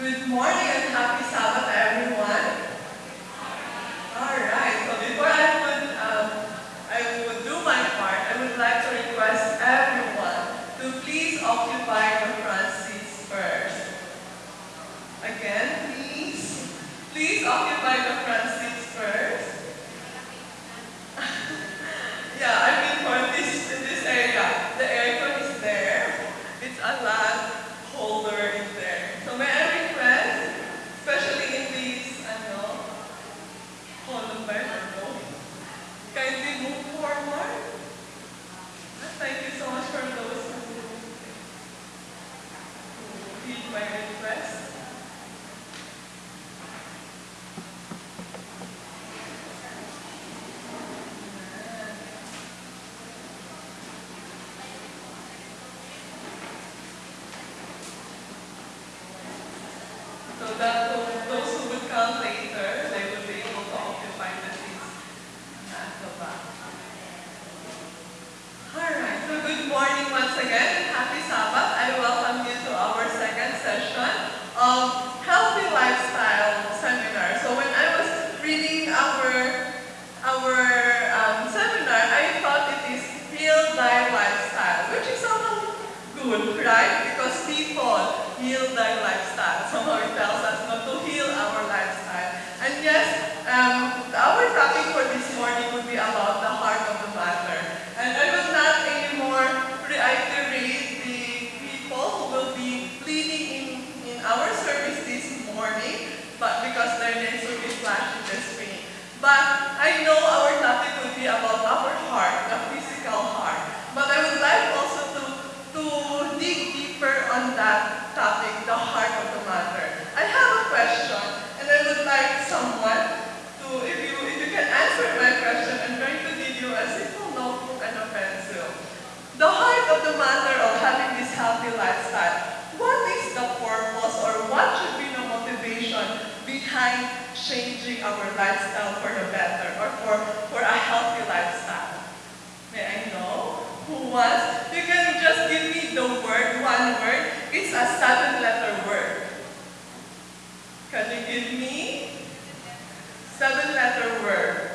Good morning and happy Sabbath everyone. Alright, so before I would, um, I would do my part, I would like to request everyone to please occupy the front seats first. Again, please, please occupy the front seats. the best. seven letter word? Can you give me seven letter word?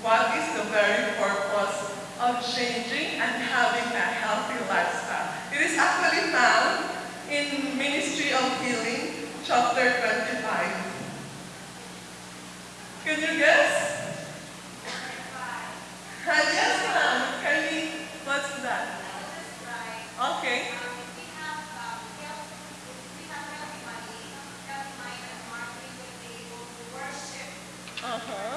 What is the very purpose of changing and having a healthy lifestyle? It is actually found in Ministry of Healing, chapter 25. Can you guess? Uh-huh.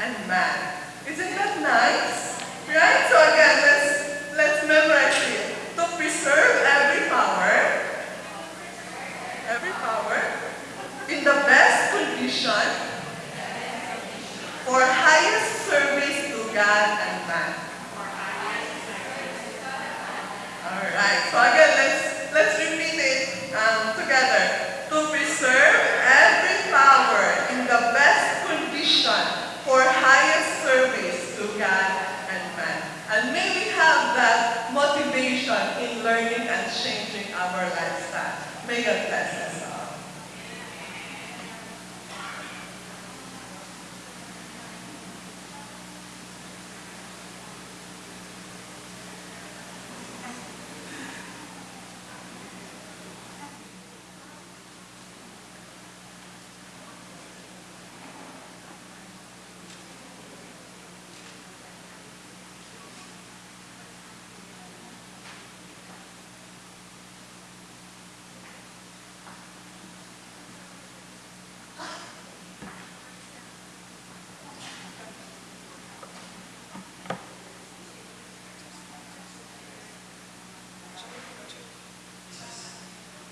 and man. Isn't that nice? Right? So again, let's, let's memorize it. To preserve every power, every power, in the best condition, for highest service to God and man. Alright, so again,